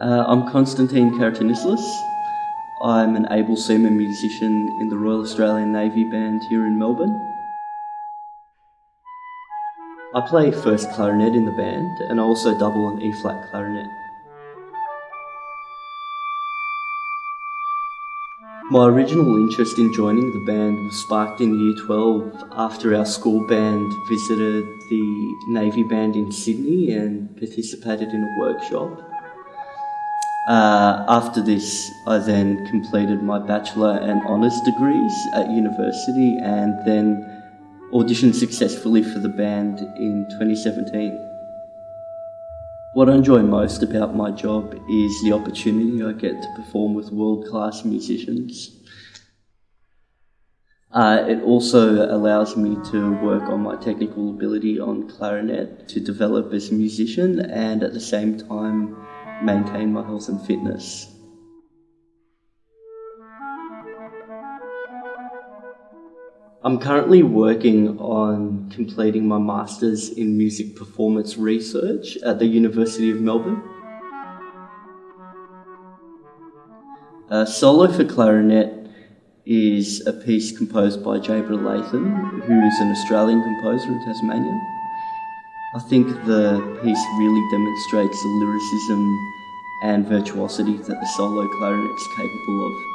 Uh, I'm Konstantin Karatinislis. I'm an able seaman musician in the Royal Australian Navy Band here in Melbourne. I play first clarinet in the band and I also double an E-flat clarinet. My original interest in joining the band was sparked in year 12 after our school band visited the Navy Band in Sydney and participated in a workshop. Uh, after this, I then completed my bachelor and honours degrees at university and then auditioned successfully for the band in 2017. What I enjoy most about my job is the opportunity I get to perform with world class musicians. Uh, it also allows me to work on my technical ability on clarinet to develop as a musician and at the same time maintain my health and fitness. I'm currently working on completing my Masters in Music Performance Research at the University of Melbourne. Uh, Solo for Clarinet is a piece composed by Jabra Latham, who's an Australian composer in Tasmania. I think the piece really demonstrates the lyricism and virtuosity that the solo clarinet is capable of.